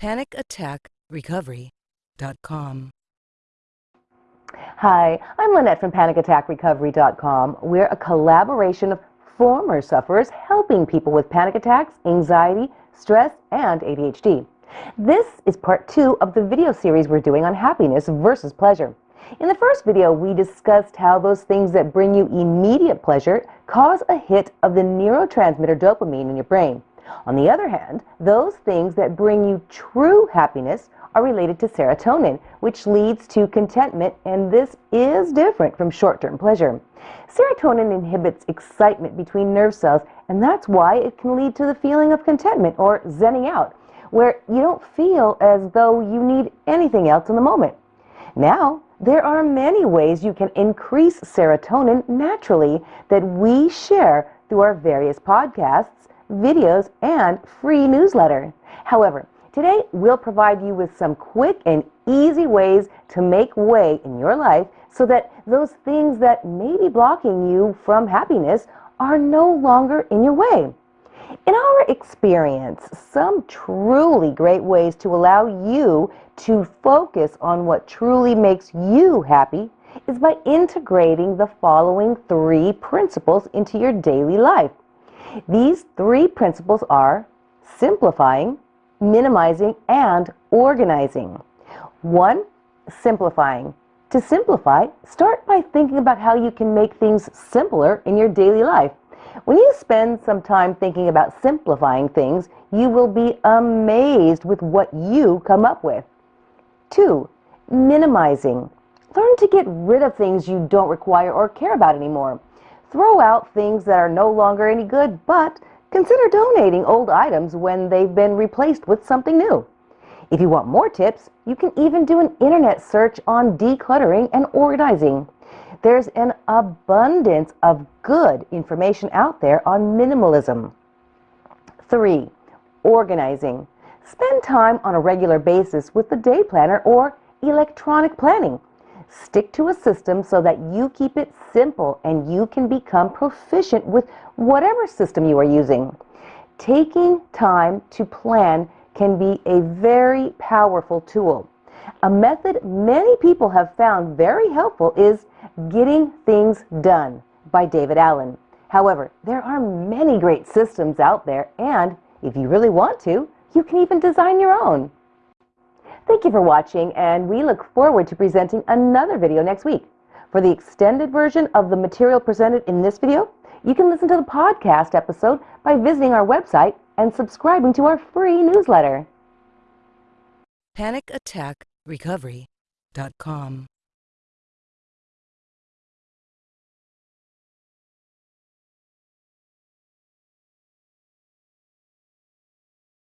PanicAttackRecovery.com. Hi, I'm Lynette from PanicAttackRecovery.com. We're a collaboration of former sufferers helping people with panic attacks, anxiety, stress, and ADHD. This is part two of the video series we're doing on happiness versus pleasure. In the first video, we discussed how those things that bring you immediate pleasure cause a hit of the neurotransmitter dopamine in your brain. On the other hand, those things that bring you true happiness are related to serotonin, which leads to contentment, and this is different from short-term pleasure. Serotonin inhibits excitement between nerve cells, and that's why it can lead to the feeling of contentment or zenning out, where you don't feel as though you need anything else in the moment. Now, there are many ways you can increase serotonin naturally that we share through our various podcasts videos, and free newsletter. However, today we'll provide you with some quick and easy ways to make way in your life so that those things that may be blocking you from happiness are no longer in your way. In our experience, some truly great ways to allow you to focus on what truly makes you happy is by integrating the following three principles into your daily life. These three principles are simplifying, minimizing, and organizing. One, simplifying. To simplify, start by thinking about how you can make things simpler in your daily life. When you spend some time thinking about simplifying things, you will be amazed with what you come up with. Two, minimizing. Learn to get rid of things you don't require or care about anymore. Throw out things that are no longer any good, but consider donating old items when they've been replaced with something new. If you want more tips, you can even do an internet search on decluttering and organizing. There's an abundance of good information out there on minimalism. 3. Organizing. Spend time on a regular basis with the day planner or electronic planning. Stick to a system so that you keep it simple and you can become proficient with whatever system you are using. Taking time to plan can be a very powerful tool. A method many people have found very helpful is Getting Things Done by David Allen. However, there are many great systems out there and if you really want to, you can even design your own. Thank you for watching, and we look forward to presenting another video next week. For the extended version of the material presented in this video, you can listen to the podcast episode by visiting our website and subscribing to our free newsletter. PanicAttackRecovery.com